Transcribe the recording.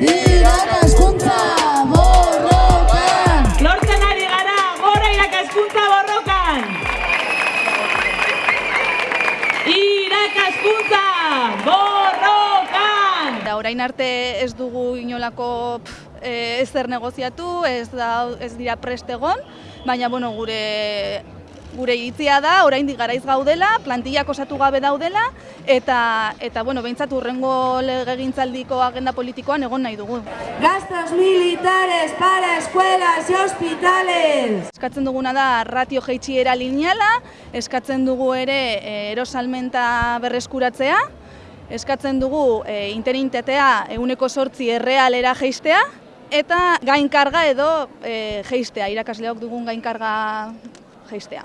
irakaskuntza borrokan! Lortzen ari gara, gora irakaskuntza borrokan! Irakaskuntza borrokan! Da orain arte ez dugu inolako pff, eh, ez zer negoziatu, ez, da, ez dira prestegon, baina bueno, gure gure iritzia da, oraindik garaiz gaudela, plantillak osatu gabe daudela, eta, eta bueno, behintzat urrengo legegintzaldiko agenda politikoan egon nahi dugu. Gastos militares para escuelas y hospitales. Eskatzen duguna da ratio jeitsiera lineala, eskatzen dugu ere e, erosalmenta berreskuratzea, eskatzen dugu e, interinitatea eguneko sortzi errealera jeistea, eta gainkarga edo e, jeistea, irakasleok dugun gainkarga jeistea.